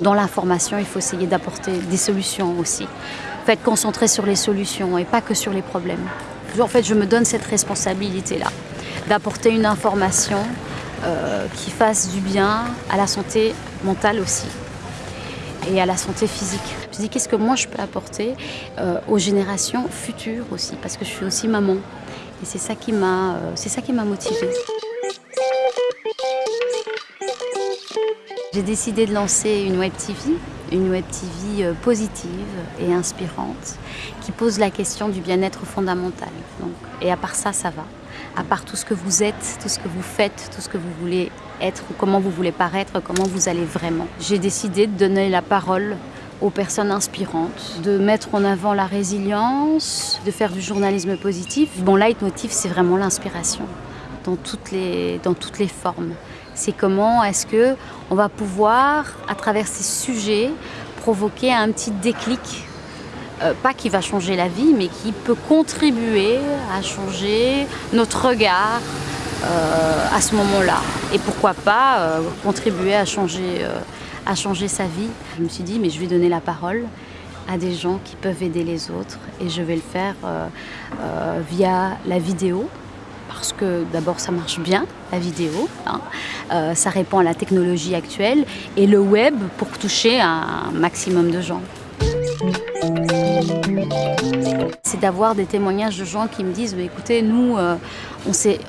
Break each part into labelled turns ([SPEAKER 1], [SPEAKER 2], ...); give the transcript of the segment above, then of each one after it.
[SPEAKER 1] Dans l'information, il faut essayer d'apporter des solutions aussi. Être concentré sur les solutions et pas que sur les problèmes. En fait, je me donne cette responsabilité-là, d'apporter une information euh, qui fasse du bien à la santé mentale aussi et à la santé physique. Je me dis qu'est-ce que moi je peux apporter euh, aux générations futures aussi, parce que je suis aussi maman. Et c'est ça qui m'a euh, motivée. J'ai décidé de lancer une web TV, une web TV euh, positive et inspirante qui pose la question du bien-être fondamental. Donc, et à part ça, ça va. À part tout ce que vous êtes, tout ce que vous faites, tout ce que vous voulez être, comment vous voulez paraître, comment vous allez vraiment. J'ai décidé de donner la parole aux personnes inspirantes, de mettre en avant la résilience, de faire du journalisme positif. Mon leitmotiv, c'est vraiment l'inspiration dans dans toutes les formes. C'est comment est-ce que on va pouvoir, à travers ces sujets, provoquer un petit déclic, euh, pas qui va changer la vie, mais qui peut contribuer à changer notre regard euh, à ce moment-là. Et pourquoi pas euh, contribuer à changer, à changer sa vie. Je me suis dit, mais je vais donner la parole à des gens qui peuvent aider les autres et je vais le faire via la vidéo, parce que d'abord ça marche bien, la vidéo, hein. euh, ça répond à la technologie actuelle, et le web pour toucher un maximum de gens. C'est d'avoir des témoignages de gens qui me disent bah, écoutez, nous, euh,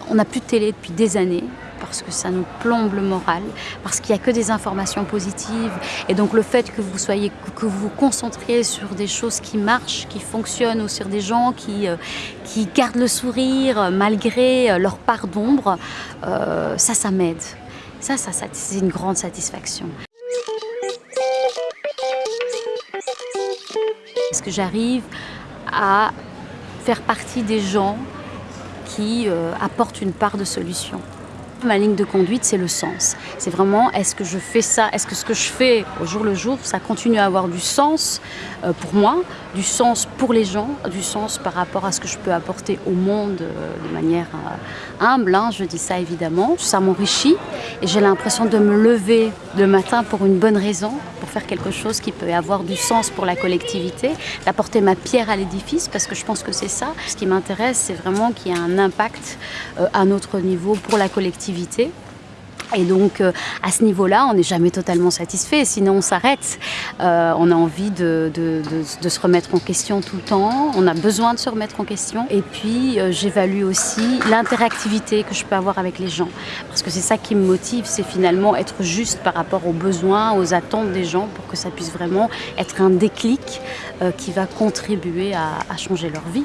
[SPEAKER 1] on n'a plus de télé depuis des années, parce que ça nous plombe le moral, parce qu'il n'y a que des informations positives. Et donc le fait que vous soyez, que vous vous concentriez sur des choses qui marchent, qui fonctionnent, ou sur des gens qui, euh, qui gardent le sourire euh, malgré euh, leur part d'ombre, ça, ça m'aide. Ça, ça, ça c'est une grande satisfaction. Est-ce que j'arrive à faire partie des gens qui apportent une part de solution Ma ligne de conduite, c'est le sens. C'est vraiment, est-ce que je fais ça? Est-ce que ce que je fais au jour le jour, ça continue à avoir du sens euh, pour moi, du sens pour les gens, du sens par rapport à ce que je peux apporter au monde euh, de manière euh, humble, hein, je dis ça évidemment. Ça m'enrichit et j'ai l'impression de me lever le matin pour une bonne raison, pour faire quelque chose qui peut avoir du sens pour la collectivité, d'apporter ma pierre à l'édifice, parce que je pense que c'est ça. Ce qui m'intéresse, c'est vraiment qu'il y ait un impact à notre niveau pour la collectivité et donc, euh, à ce niveau-là, on n'est jamais totalement satisfait, sinon on s'arrête. Euh, on a envie de, se remettre en question tout le temps, on a besoin de se remettre en question. Et puis, euh, j'évalue aussi l'interactivité que je peux avoir avec les gens. Parce que c'est ça qui me motive, c'est finalement être juste par rapport aux besoins, aux attentes des gens, pour que ça puisse vraiment être un déclic qui va contribuer à changer leur vie.